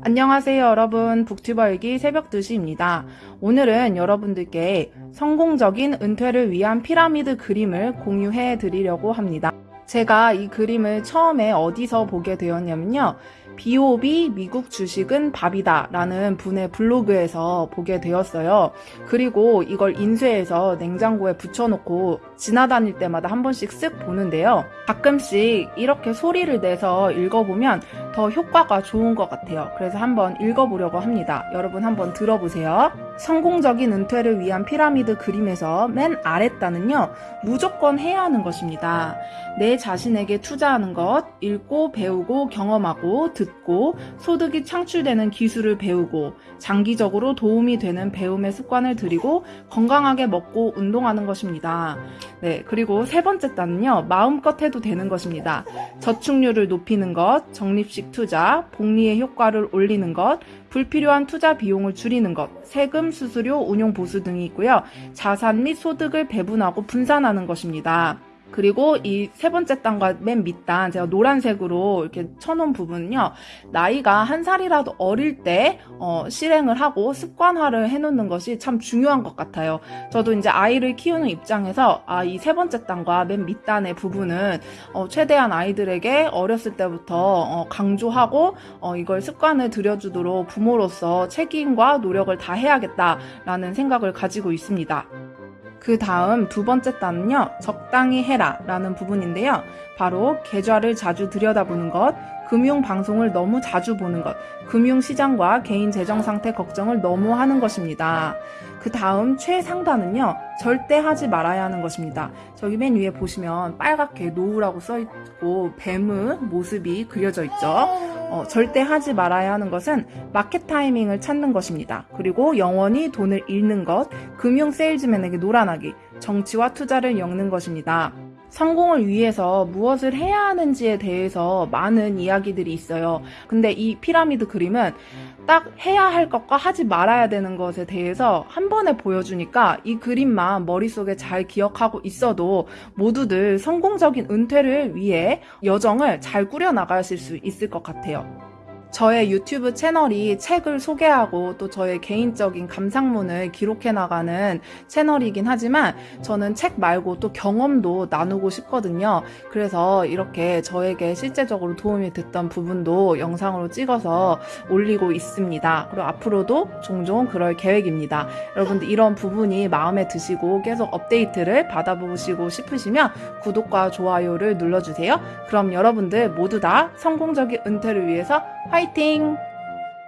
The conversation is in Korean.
안녕하세요 여러분 북튜버일기 새벽 2시입니다. 오늘은 여러분들께 성공적인 은퇴를 위한 피라미드 그림을 공유해 드리려고 합니다. 제가 이 그림을 처음에 어디서 보게 되었냐면요. B.O.B 미국 주식은 밥이다 라는 분의 블로그에서 보게 되었어요. 그리고 이걸 인쇄해서 냉장고에 붙여놓고 지나다닐 때마다 한 번씩 쓱 보는데요. 가끔씩 이렇게 소리를 내서 읽어보면 더 효과가 좋은 것 같아요. 그래서 한번 읽어보려고 합니다. 여러분 한번 들어보세요. 성공적인 은퇴를 위한 피라미드 그림에서 맨 아랫단은요, 무조건 해야 하는 것입니다. 내 자신에게 투자하는 것, 읽고 배우고 경험하고 듣고 소득이 창출되는 기술을 배우고 장기적으로 도움이 되는 배움의 습관을 들이고 건강하게 먹고 운동하는 것입니다. 네, 그리고 세 번째 단은요, 마음껏 해도 되는 것입니다. 저축률을 높이는 것, 적립식 투자, 복리의 효과를 올리는 것, 불필요한 투자 비용을 줄이는 것, 세금, 수수료, 운용 보수 등이 있고요. 자산 및 소득을 배분하고 분산하는 것입니다. 그리고 이 세 번째 단과 맨 밑단 제가 노란색으로 이렇게 쳐놓은 부분은요 나이가 한 살이라도 어릴 때 어, 실행을 하고 습관화를 해놓는 것이 참 중요한 것 같아요. 저도 이제 아이를 키우는 입장에서 아 이 세 번째 단과 맨 밑단의 부분은 어, 최대한 아이들에게 어렸을 때부터 어, 강조하고 어, 이걸 습관을 들여주도록 부모로서 책임과 노력을 다 해야겠다라는 생각을 가지고 있습니다. 그 다음 두 번째 단은요, 적당히 해라 라는 부분인데요. 바로 계좌를 자주 들여다보는 것, 금융 방송을 너무 자주 보는 것, 금융 시장과 개인 재정 상태 걱정을 너무 하는 것입니다. 그 다음 최상단은요, 절대 하지 말아야 하는 것입니다. 저기 맨 위에 보시면 빨갛게 노후라고 써있고 뱀의 모습이 그려져 있죠. 어, 절대 하지 말아야 하는 것은 마켓 타이밍을 찾는 것입니다. 그리고 영원히 돈을 잃는 것, 금융 세일즈맨에게 노란하기, 정치와 투자를 엮는 것입니다. 성공을 위해서 무엇을 해야 하는지에 대해서 많은 이야기들이 있어요. 근데 이 피라미드 그림은 딱 해야 할 것과 하지 말아야 되는 것에 대해서 한 번에 보여주니까 이 그림만 머릿속에 잘 기억하고 있어도 모두들 성공적인 은퇴를 위해 여정을 잘 꾸려나가실 수 있을 것 같아요. 저의 유튜브 채널이 책을 소개하고 또 저의 개인적인 감상문을 기록해 나가는 채널이긴 하지만 저는 책 말고 또 경험도 나누고 싶거든요. 그래서 이렇게 저에게 실제적으로 도움이 됐던 부분도 영상으로 찍어서 올리고 있습니다. 그리고 앞으로도 종종 그럴 계획입니다. 여러분들 이런 부분이 마음에 드시고 계속 업데이트를 받아보시고 싶으시면 구독과 좋아요를 눌러주세요. 그럼 여러분들 모두 다 성공적인 은퇴를 위해서 화이팅! fighting!